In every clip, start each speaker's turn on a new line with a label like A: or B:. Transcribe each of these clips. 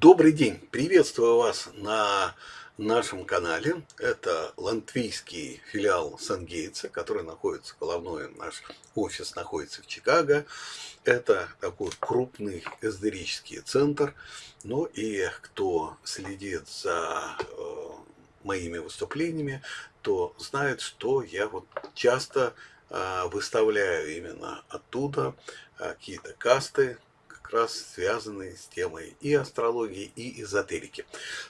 A: Добрый день! Приветствую вас на нашем канале. Это латвийский филиал Сангейтса, который находится, головной наш офис находится в Чикаго. Это такой крупный эзотерический центр. Ну и кто следит за э, моими выступлениями, то знает, что я вот часто э, выставляю именно оттуда э, какие-то касты, раз связанные с темой и астрологии, и эзотерики.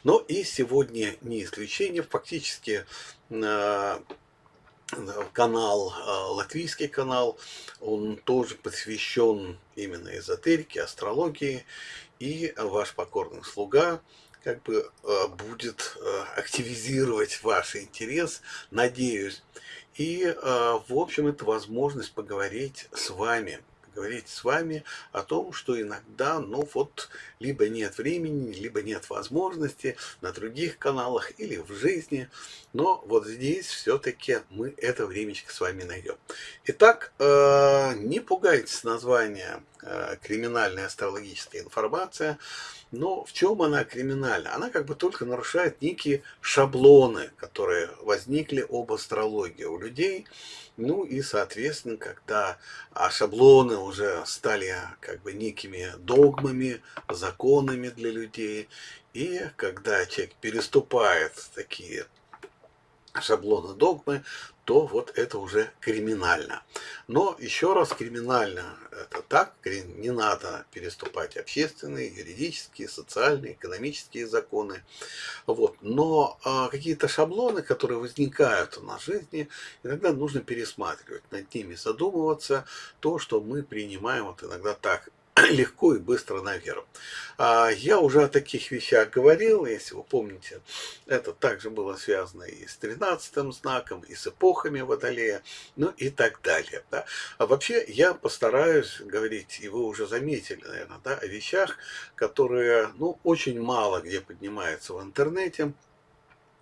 A: Но и сегодня не исключение, фактически э, канал, э, латвийский канал, он тоже посвящен именно эзотерике, астрологии, и ваш покорный слуга как бы э, будет активизировать ваш интерес, надеюсь. И, в общем, это возможность поговорить с вами говорить с вами о том, что иногда, ну вот, либо нет времени, либо нет возможности на других каналах или в жизни, но вот здесь все-таки мы это времечко с вами найдем. Итак, э, не пугайтесь названия э, «Криминальная астрологическая информация», но в чем она криминальна? Она как бы только нарушает некие шаблоны, которые возникли об астрологии у людей. Ну и, соответственно, когда а шаблоны уже стали как бы некими догмами, законами для людей, и когда человек переступает такие шаблоны догмы, то вот это уже криминально. Но еще раз, криминально это так, не надо переступать общественные, юридические, социальные, экономические законы. Вот. Но а, какие-то шаблоны, которые возникают в нашей жизни, иногда нужно пересматривать, над ними задумываться. То, что мы принимаем вот иногда так легко и быстро наверх. А, я уже о таких вещах говорил, если вы помните, это также было связано и с 13 знаком, и с эпохами Водолея, ну и так далее. Да. А вообще я постараюсь говорить, и вы уже заметили, наверное, да, о вещах, которые ну, очень мало где поднимаются в интернете,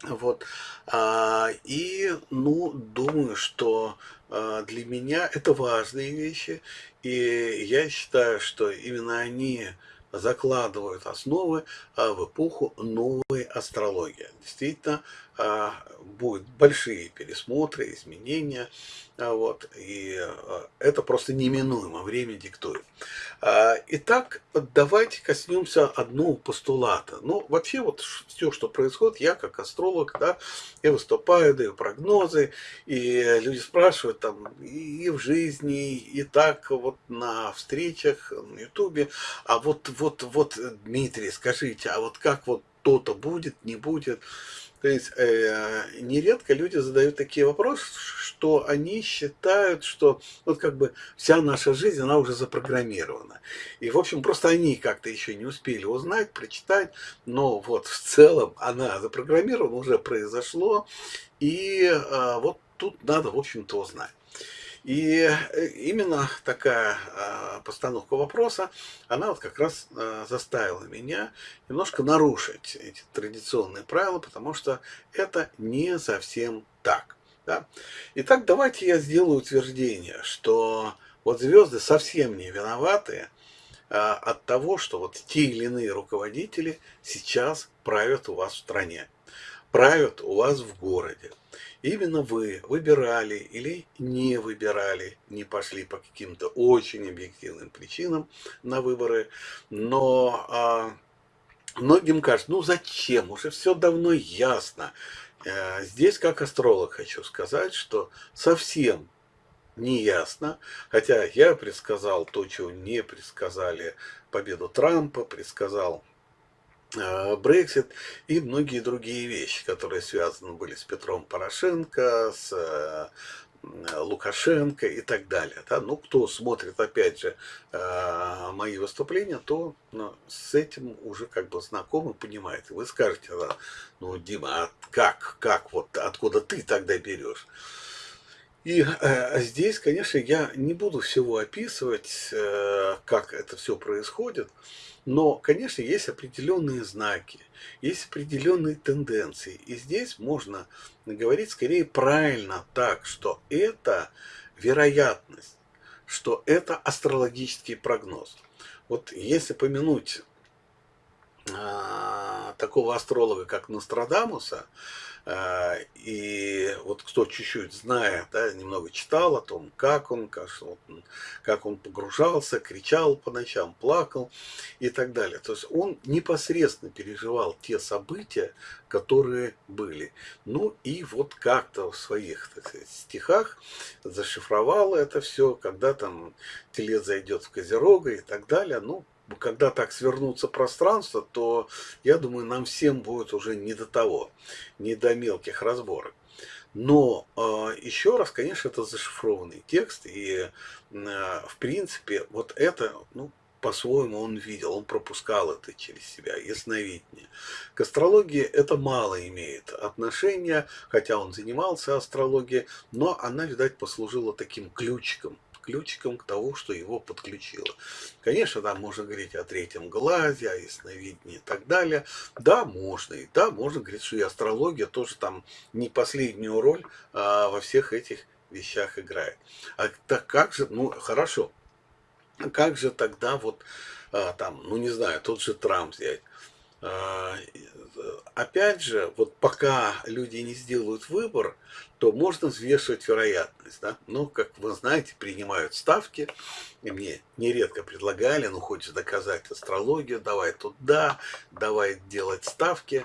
A: вот. А, и, ну, думаю, что а, для меня это важные вещи. И я считаю, что именно они закладывают основы а, в эпоху новой астрологии. Действительно, будут большие пересмотры, изменения, а, вот, и это просто неминуемо, время диктует. Итак, давайте коснемся одного постулата. Ну, вообще, вот все, что происходит, я как астролог, да, я выступаю, даю прогнозы, и люди спрашивают там и в жизни, и так вот на встречах на ютубе, а вот, вот, вот, Дмитрий, скажите, а вот как вот то-то будет, не будет. То есть э, нередко люди задают такие вопросы, что они считают, что вот как бы вся наша жизнь, она уже запрограммирована. И, в общем, просто они как-то еще не успели узнать, прочитать, но вот в целом она запрограммирована, уже произошло, и э, вот тут надо, в общем-то, узнать. И э, именно такая а, постановка вопроса, она вот как раз а, заставила меня немножко нарушить эти традиционные правила, потому что это не совсем так. Да? Итак, давайте я сделаю утверждение, что вот звезды совсем не виноваты а, от того, что вот те или иные руководители сейчас правят у вас в стране, правят у вас в городе. Именно вы выбирали или не выбирали, не пошли по каким-то очень объективным причинам на выборы, но а, многим кажется, ну зачем, уже все давно ясно. А, здесь, как астролог, хочу сказать, что совсем не ясно, хотя я предсказал то, чего не предсказали победу Трампа, предсказал Брексит и многие другие вещи, которые связаны были с Петром Порошенко, с э, Лукашенко и так далее. Да? Ну, кто смотрит, опять же, э, мои выступления, то ну, с этим уже как бы знакомы, понимает. Вы скажете, ну, Дима, а как, как, вот откуда ты тогда берешь? И э, здесь, конечно, я не буду всего описывать, э, как это все происходит, но, конечно, есть определенные знаки, есть определенные тенденции. И здесь можно говорить скорее правильно так, что это вероятность, что это астрологический прогноз. Вот если помянуть а, такого астролога, как Нострадамуса, и вот кто чуть-чуть знает, да, немного читал о том, как он, как, он, как он погружался, кричал по ночам, плакал и так далее. То есть он непосредственно переживал те события, которые были. Ну и вот как-то в своих так сказать, стихах зашифровал это все, когда там телец зайдет в Козерога и так далее. Ну, когда так свернутся пространство, то, я думаю, нам всем будет уже не до того, не до мелких разборок. Но э, еще раз, конечно, это зашифрованный текст, и э, в принципе вот это, ну, по-своему он видел, он пропускал это через себя, ясновидение. К астрологии это мало имеет отношения, хотя он занимался астрологией, но она, видать, послужила таким ключиком ключиком к тому, что его подключило. Конечно, там можно говорить о третьем глазе, о ясновидении и так далее. Да, можно. И да, можно говорить, что и астрология тоже там не последнюю роль а, во всех этих вещах играет. А так как же, ну хорошо, как же тогда вот а, там, ну не знаю, тот же Трамп взять. А, опять же, вот пока люди не сделают выбор, то можно взвешивать вероятность. Да? Ну, как вы знаете, принимают ставки, и мне нередко предлагали, ну, хочешь доказать астрологию, давай туда, давай делать ставки.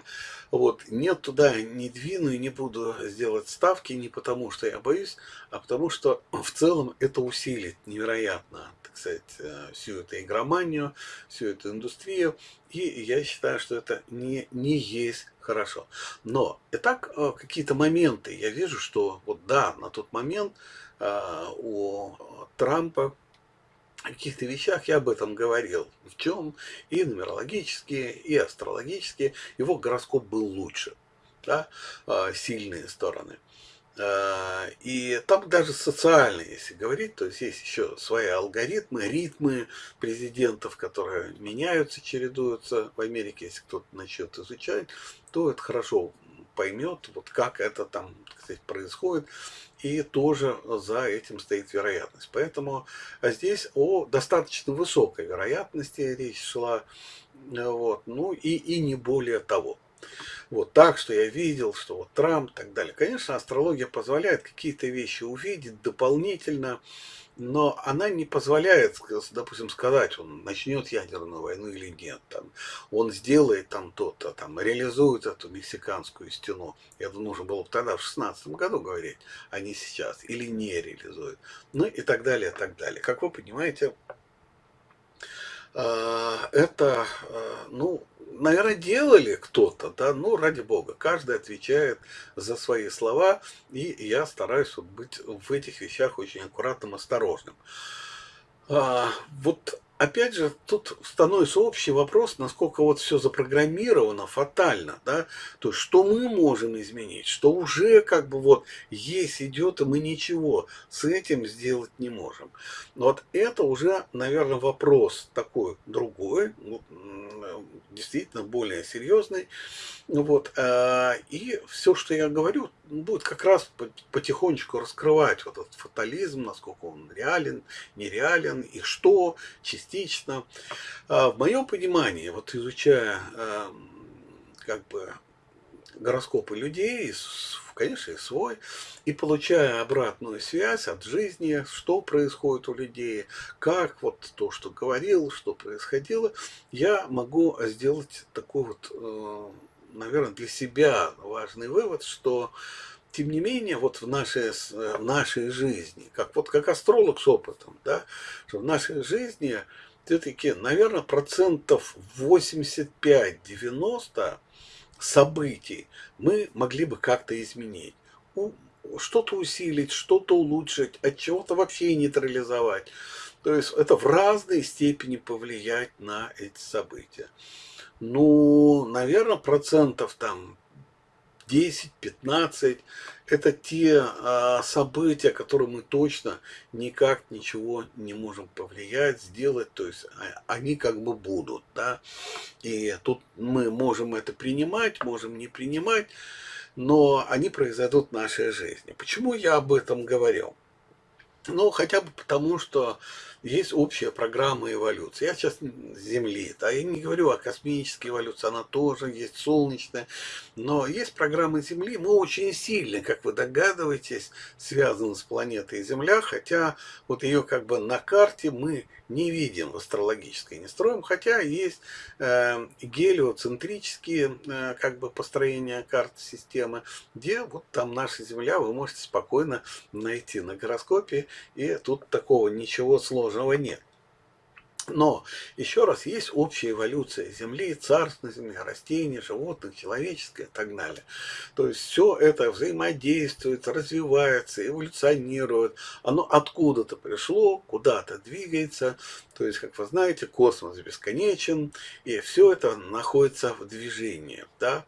A: Вот, нет, туда не двину и не буду сделать ставки не потому, что я боюсь, а потому что в целом это усилит невероятно, так сказать, э, всю эту игроманию, всю эту индустрию. И я считаю, что это не, не есть хорошо. Но и так э, какие-то моменты я вижу, что вот да, на тот момент э, у Трампа о каких-то вещах я об этом говорил. В чем и нумерологические, и астрологические. Его гороскоп был лучше. Да? Э, сильные стороны. И там даже социальные, если говорить, то есть есть еще свои алгоритмы, ритмы президентов, которые меняются, чередуются в Америке, если кто-то начнет изучать то это хорошо поймет, вот как это там сказать, происходит, и тоже за этим стоит вероятность. Поэтому здесь о достаточно высокой вероятности речь шла, вот, ну и, и не более того. Вот так, что я видел, что вот Трамп и так далее. Конечно, астрология позволяет какие-то вещи увидеть дополнительно, но она не позволяет, допустим, сказать, он начнет ядерную войну или нет, там, он сделает там то-то, там, реализует эту мексиканскую стену. Это нужно было бы тогда в 16 году говорить, а не сейчас, или не реализует. Ну и так далее, и так далее. Как вы понимаете, а, это, а, ну, наверное, делали кто-то, да, ну, ради бога, каждый отвечает за свои слова, и я стараюсь вот быть в этих вещах очень аккуратным, осторожным. А, вот опять же, тут становится общий вопрос, насколько вот все запрограммировано фатально, да, то есть, что мы можем изменить, что уже как бы вот есть, идет, и мы ничего с этим сделать не можем. Вот это уже, наверное, вопрос такой другой, действительно более серьезный, вот, а, и все, что я говорю, будет как раз потихонечку раскрывать вот этот фатализм, насколько он реален, нереален, и что частично. А, в моем понимании, вот изучая а, как бы гороскопы людей, конечно, и свой, и получая обратную связь от жизни, что происходит у людей, как вот то, что говорил, что происходило, я могу сделать такой вот э, наверное, для себя важный вывод, что тем не менее, вот в нашей, в нашей жизни, как, вот как астролог с опытом, да, что в нашей жизни все-таки, наверное, процентов 85-90 событий мы могли бы как-то изменить. Что-то усилить, что-то улучшить, от чего-то вообще нейтрализовать. То есть это в разной степени повлиять на эти события. Ну, наверное, процентов там 10-15 это те а, события, которые мы точно никак ничего не можем повлиять, сделать, то есть а, они как бы будут, да, и тут мы можем это принимать, можем не принимать, но они произойдут в нашей жизни. Почему я об этом говорил? Ну, хотя бы потому, что есть общая программа эволюции. Я сейчас Земли, да, я не говорю о космической эволюции, она тоже есть, солнечная, но есть программа Земли, мы очень сильно, как вы догадываетесь, связаны с планетой Земля, хотя вот ее как бы на карте мы не видим в астрологической не строим, хотя есть э, гелиоцентрические э, как бы построения карты системы, где вот там наша Земля вы можете спокойно найти на гороскопе, и тут такого ничего сложного нет. Но, еще раз, есть общая эволюция Земли, царств на Земле, растений, животных, человеческое и так далее. То есть все это взаимодействует, развивается, эволюционирует. Оно откуда-то пришло, куда-то двигается. То есть, как вы знаете, космос бесконечен, и все это находится в движении. Да?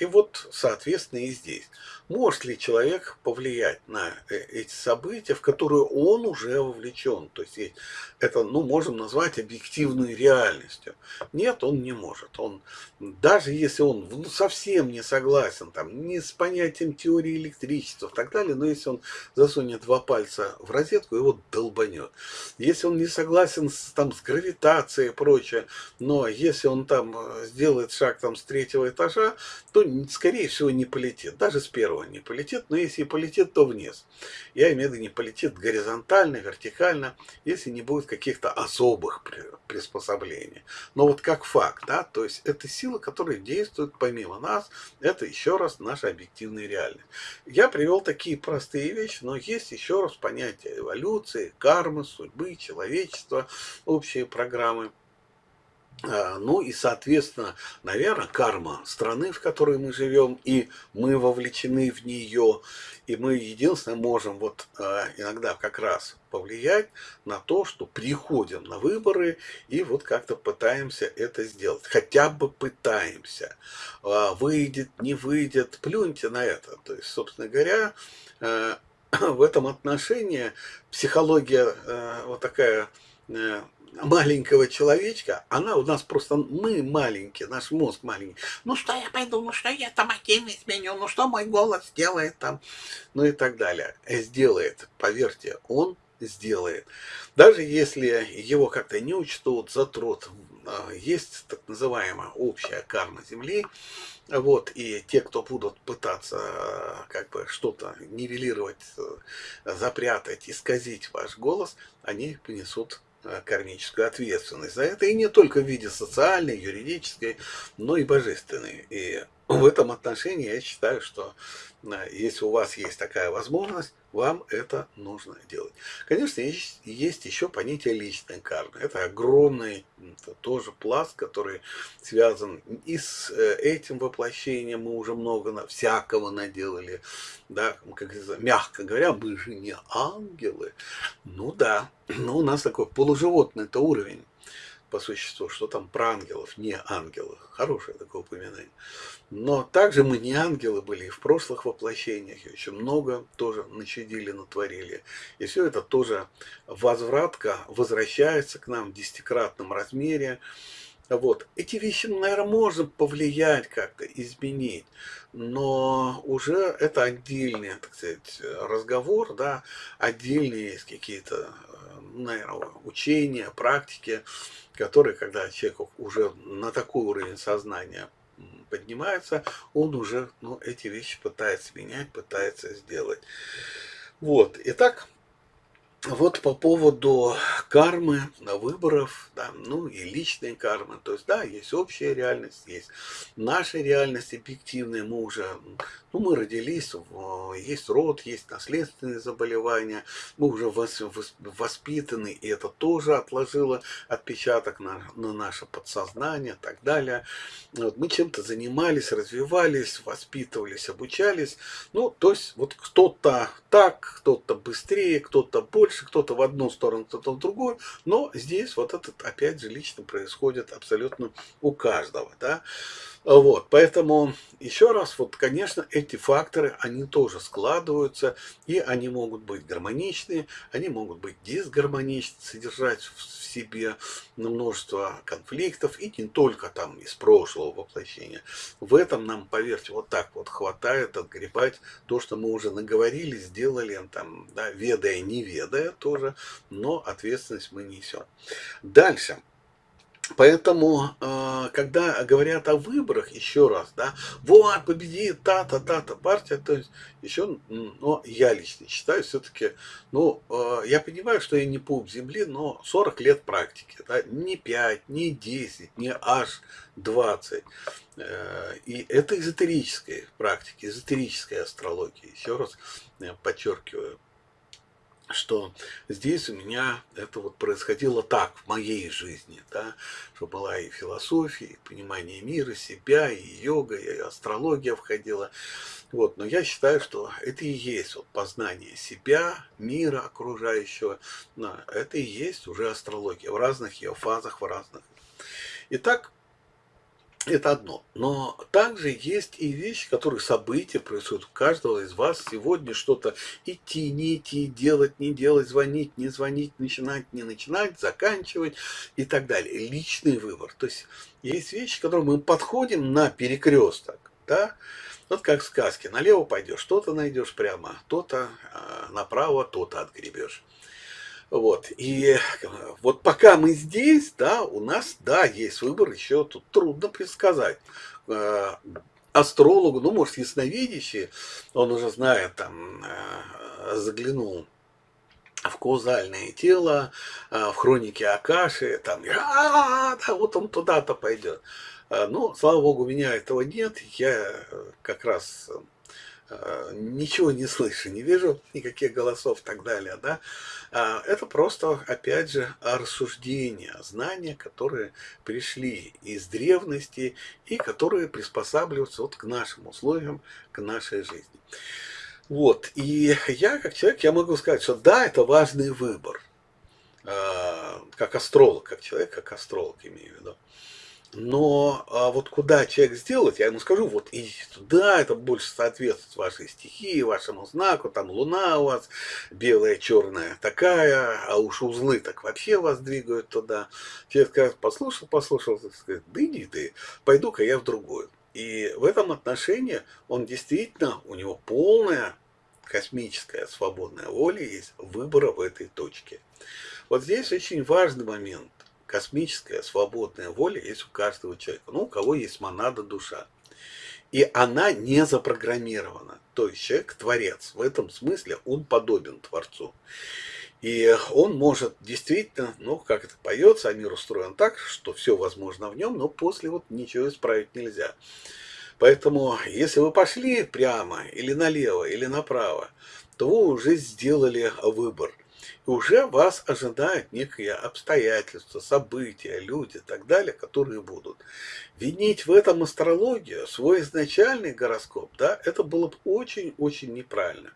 A: И вот, соответственно, и здесь. Может ли человек повлиять на э, эти события, в которые он уже вовлечен? То есть это, ну, можем назвать объективной реальностью. Нет, он не может. Он, даже если он ну, совсем не согласен там, ни с понятием теории электричества и так далее, но если он засунет два пальца в розетку, его долбанет. Если он не согласен с, там, с гравитацией и прочее, но если он там э, сделает шаг там, с третьего этажа, то, скорее всего, не полетит. Даже с первого не полетит, но если и полетит, то вниз. Я имею в виду, не полетит горизонтально, вертикально, если не будет каких-то особых приспособлений. Но вот как факт, да, то есть это сила, которая действует помимо нас, это еще раз наша объективная реальность. Я привел такие простые вещи, но есть еще раз понятие эволюции, кармы, судьбы, человечества, общие программы. А, ну и, соответственно, наверное, карма страны, в которой мы живем, и мы вовлечены в нее, и мы единственное можем вот а, иногда как раз повлиять на то, что приходим на выборы и вот как-то пытаемся это сделать. Хотя бы пытаемся. А, выйдет, не выйдет, плюньте на это. То есть, собственно говоря, в этом отношении психология вот такая маленького человечка, она у нас просто, мы маленькие, наш мозг маленький. Ну что я пойду, ну что я там один изменю, ну что мой голос сделает там, ну и так далее. Сделает, поверьте, он сделает. Даже если его как-то не учтут, затрут, а, есть так называемая общая карма Земли, вот, и те, кто будут пытаться как бы что-то нивелировать, запрятать, исказить ваш голос, они понесут Э, кармическую ответственность за это, и не только в виде социальной, юридической, но и божественной. И в этом отношении я считаю, что э, если у вас есть такая возможность, вам это нужно делать. Конечно, есть, есть еще понятие личной кармы. Это огромный это тоже пласт, который связан и с э, этим воплощением. Мы уже много на, всякого наделали. Да, как мягко говоря, мы же не ангелы. Ну да, но у нас такой полуживотный это уровень по существу, что там про ангелов, не ангелы. Хорошее такое упоминание. Но также мы не ангелы были и в прошлых воплощениях, и очень много тоже начудили, натворили. И все это тоже возвратка возвращается к нам в десятикратном размере. Вот. Эти вещи, наверное, можно повлиять как-то, изменить, но уже это отдельный, так сказать, разговор, да, отдельные какие-то, наверное, учения, практики, которые, когда человек уже на такой уровень сознания поднимается, он уже ну, эти вещи пытается менять, пытается сделать. Вот, итак, вот по поводу кармы, выборов, да, ну и личной кармы, то есть, да, есть общая реальность, есть наша реальность объективная, мы уже, ну, мы родились, есть род, есть наследственные заболевания, мы уже воспитаны, и это тоже отложило отпечаток на, на наше подсознание и так далее. Вот, мы чем-то занимались, развивались, воспитывались, обучались, ну, то есть, вот кто-то так, кто-то быстрее, кто-то больше, кто-то в одну сторону, кто-то в другую, но здесь вот этот, опять же, лично происходит абсолютно у каждого, да. Вот, поэтому еще раз, вот, конечно, эти факторы, они тоже складываются, и они могут быть гармоничны, они могут быть дисгармоничны, содержать в себе множество конфликтов, и не только там из прошлого воплощения. В этом нам, поверьте, вот так вот хватает отгребать то, что мы уже наговорили, сделали, там, да, ведая, не ведая тоже, но ответственность мы несем. Дальше. Поэтому, э, когда говорят о выборах, еще раз, да, вот, победит та-то партия, то есть, еще, но я лично считаю, все-таки, ну, э, я понимаю, что я не пуп земли, но 40 лет практики, да, не 5, не 10, не аж 20. Э, и это эзотерическая практика, эзотерическая астрология, еще раз подчеркиваю что здесь у меня это вот происходило так в моей жизни, да, что была и философия, и понимание мира, себя, и йога, и астрология входила. Вот, но я считаю, что это и есть вот познание себя, мира окружающего, но это и есть уже астрология в разных ее фазах, в разных. Итак, это одно. Но также есть и вещи, которые события происходят у каждого из вас. Сегодня что-то идти, не идти, делать, не делать, звонить, не звонить, начинать, не начинать, заканчивать и так далее. Личный выбор. То есть есть вещи, к которым мы подходим на перекресток. Да? Вот как в сказке. Налево пойдешь, что-то найдешь прямо, то-то а, направо, то-то отгребешь. Вот, и вот пока мы здесь, да, у нас, да, есть выбор, еще тут трудно предсказать. Э, астрологу, ну, может, ясновидящий, он уже знает, там, э, заглянул в каузальное тело, э, в хронике Акаши, там, а, да, вот он туда-то пойдет. Ну, слава богу, у меня этого нет, я как раз Э, ничего не слышу, не вижу никаких голосов и так далее, да, а, это просто, опять же, рассуждения, знания, которые пришли из древности и которые приспосабливаются вот к нашим условиям, к нашей жизни. Вот, и я, как человек, я могу сказать, что да, это важный выбор, а, как астролог, как человек, как астролог имею в виду. Но а вот куда человек сделать, я ему скажу, вот идите туда, это больше соответствует вашей стихии, вашему знаку, там луна у вас белая, черная такая, а уж узлы так вообще вас двигают туда. Человек скажет, послушал, послушал, так сказать, да иди ты, пойду-ка я в другую. И в этом отношении он действительно, у него полная космическая свободная воля есть выбора в этой точке. Вот здесь очень важный момент космическая свободная воля есть у каждого человека. Ну, у кого есть монада душа. И она не запрограммирована. То есть человек творец. В этом смысле он подобен Творцу. И он может действительно, ну, как это поется, а мир устроен так, что все возможно в нем, но после вот ничего исправить нельзя. Поэтому, если вы пошли прямо, или налево, или направо, то вы уже сделали выбор уже вас ожидают некие обстоятельства, события, люди и так далее, которые будут. Винить в этом астрологию, свой изначальный гороскоп, да, это было бы очень-очень неправильно.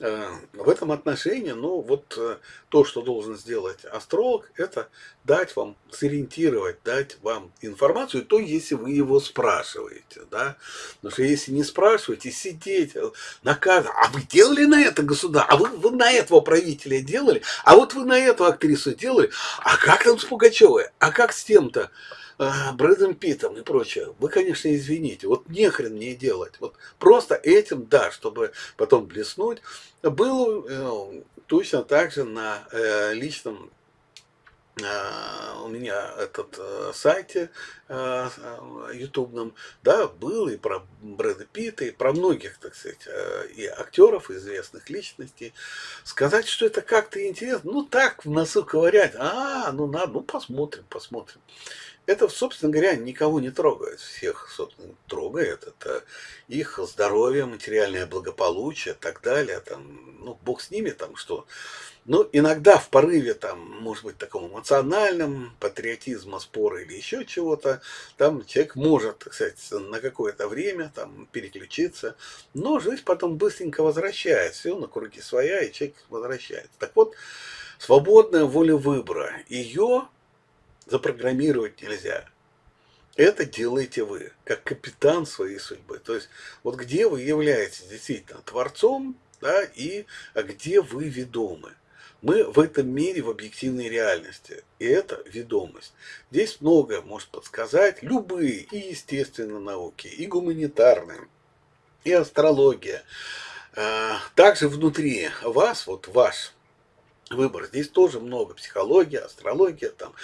A: Э, в этом отношении, ну, вот э, то, что должен сделать астролог, это дать вам, сориентировать, дать вам информацию, то, если вы его спрашиваете, да, потому что если не спрашиваете, сидеть э, на каждом, а вы делали на это государство, а вы, вы на этого правителя делали, а вот вы на эту актрису делали, а как там с Пугачевой, а как с тем-то, Брэдом Питом и прочее, вы, конечно, извините, вот нехрен мне делать. Вот просто этим, да, чтобы потом блеснуть, был э, точно так же на э, личном а, у меня этот э, сайте э, ютубном, да, был и про Брэда Питта, и про многих, так сказать, э, и актеров, и известных личностей. Сказать, что это как-то интересно, ну так, в носу ковырять, а, ну надо, ну посмотрим, посмотрим это, собственно говоря, никого не трогает. Всех, собственно, трогает. Это их здоровье, материальное благополучие так далее. Там, ну, бог с ними, там что. Ну, иногда в порыве, там, может быть, таком эмоциональном, патриотизма, спора или еще чего-то, там человек может, кстати, на какое-то время там переключиться, но жизнь потом быстренько возвращается, все на круги своя, и человек возвращается. Так вот, свободная воля выбора, ее запрограммировать нельзя. это делаете вы, как капитан своей судьбы. То есть, вот где вы являетесь действительно творцом, да, и где вы ведомы. Мы в этом мире в объективной реальности, и это ведомость. Здесь многое может подсказать любые и естественные науки, и гуманитарные, и астрология. А, также внутри вас, вот ваш выбор. Здесь тоже много психологии, астрология, там,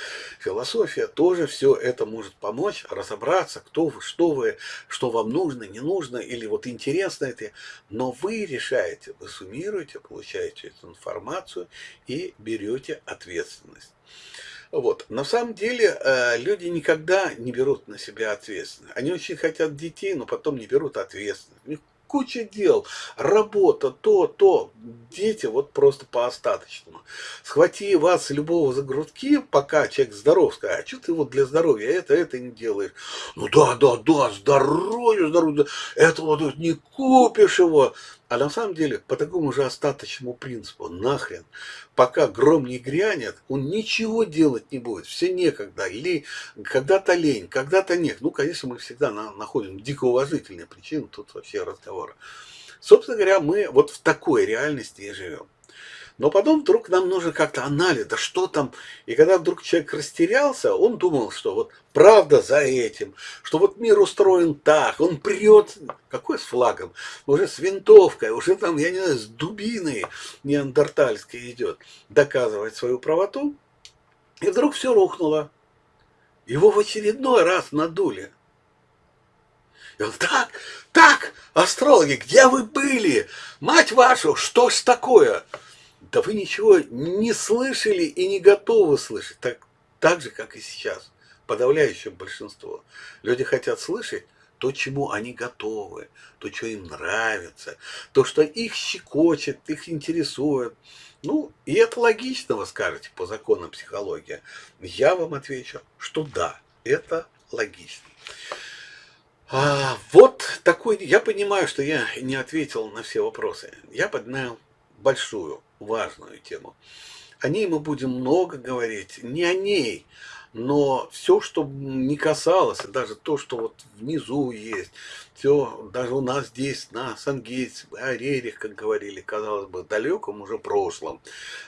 A: философия, тоже все это может помочь разобраться, кто вы, что вы, что вам нужно, не нужно, или вот интересно это. Но вы решаете, вы суммируете, получаете эту информацию и берете ответственность. Вот. На самом деле э, люди никогда не берут на себя ответственность. Они очень хотят детей, но потом не берут ответственность. У них куча дел, работа, то, то. Дети вот просто по остаточному. Схвати вас любого за грудки, пока человек здоров, скажи, а что ты вот для здоровья это, это не делаешь? Ну да, да, да, здоровье, здоровье, это вот не купишь его. А на самом деле, по такому же остаточному принципу, нахрен, пока гром не грянет, он ничего делать не будет, все некогда, или когда-то лень, когда-то нет. Ну, конечно, мы всегда на, находим дико уважительные причины, тут вообще разговора. Собственно говоря, мы вот в такой реальности и живем. Но потом вдруг нам нужно как-то анализ, да что там. И когда вдруг человек растерялся, он думал, что вот правда за этим, что вот мир устроен так, он прет, какой с флагом, уже с винтовкой, уже там, я не знаю, с дубиной неандертальской идет, доказывать свою правоту. И вдруг все рухнуло. Его в очередной раз надули. И он так, так, астрологи, где вы были? Мать вашу, что ж такое? Да вы ничего не слышали и не готовы слышать, так, так же, как и сейчас, подавляющее большинство. Люди хотят слышать то, чему они готовы, то, что им нравится, то, что их щекочет, их интересует. Ну, и это логично, вы скажете, по законам психологии. Я вам отвечу, что да, это логично. А, вот такой, я понимаю, что я не ответил на все вопросы. Я поднял большую важную тему. О ней мы будем много говорить, не о ней, но все, что не касалось, даже то, что вот внизу есть, все, даже у нас здесь, на Сангейтс, о Рерих, как говорили, казалось бы, далеком уже прошлом,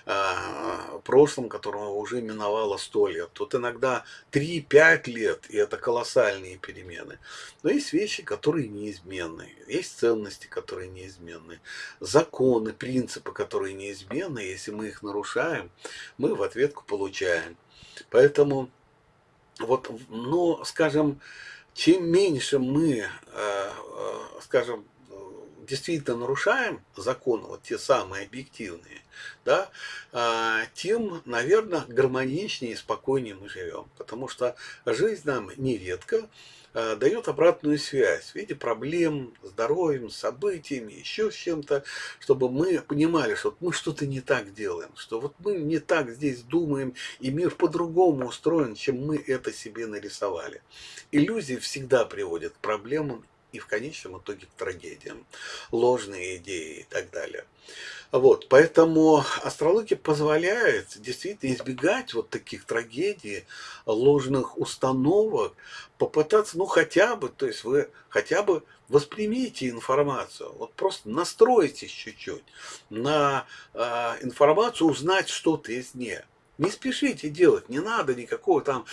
A: э, прошлом, которого уже миновало сто лет. Тут иногда 3-5 лет, и это колоссальные перемены. Но есть вещи, которые неизменны, есть ценности, которые неизменны, законы, принципы, которые неизменны, если мы их нарушаем, мы в ответку получаем. Поэтому, вот, ну, скажем, чем меньше мы, э, э, скажем, действительно нарушаем законы, вот те самые объективные, да, э, тем, наверное, гармоничнее и спокойнее мы живем. Потому что жизнь нам нередко Э, дает обратную связь в виде проблем, здоровьем, событиями, еще с чем-то, чтобы мы понимали, что мы что-то не так делаем, что вот мы не так здесь думаем, и мир по-другому устроен, чем мы это себе нарисовали. Иллюзии всегда приводят к проблемам и в конечном итоге к трагедиям, ложные идеи и так далее. Вот, поэтому астрология позволяет действительно избегать вот таких трагедий, ложных установок, попытаться, ну хотя бы, то есть вы хотя бы воспримите информацию, вот просто настройтесь чуть-чуть на э, информацию, узнать что-то из нее. Не спешите делать, не надо никакого там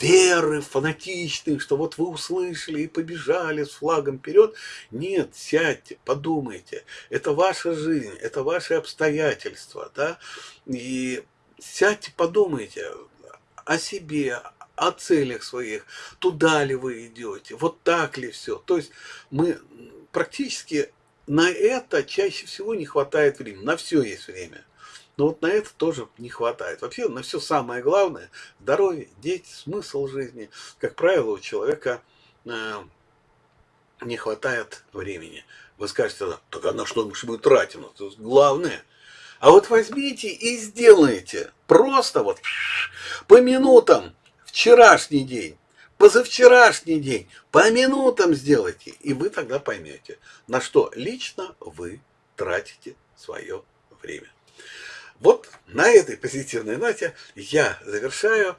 A: веры фанатичной, что вот вы услышали и побежали с флагом вперед. Нет, сядьте, подумайте. Это ваша жизнь, это ваши обстоятельства, да, и сядьте, подумайте о себе, о целях своих, туда ли вы идете, вот так ли все. То есть мы практически на это чаще всего не хватает времени, на все есть время. Но вот на это тоже не хватает. Вообще на все самое главное, здоровье, дети, смысл жизни, как правило, у человека э, не хватает времени. Вы скажете, так а на что мы тратим? Это главное. А вот возьмите и сделайте. Просто вот по минутам вчерашний день, позавчерашний день, по минутам сделайте. И вы тогда поймете, на что лично вы тратите свое время. На этой позитивной ноте я завершаю.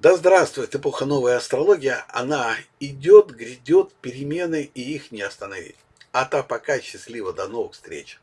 A: Да здравствует эпоха новой астрология, она идет, грядет, перемены, и их не остановить. А та пока счастливо, до новых встреч.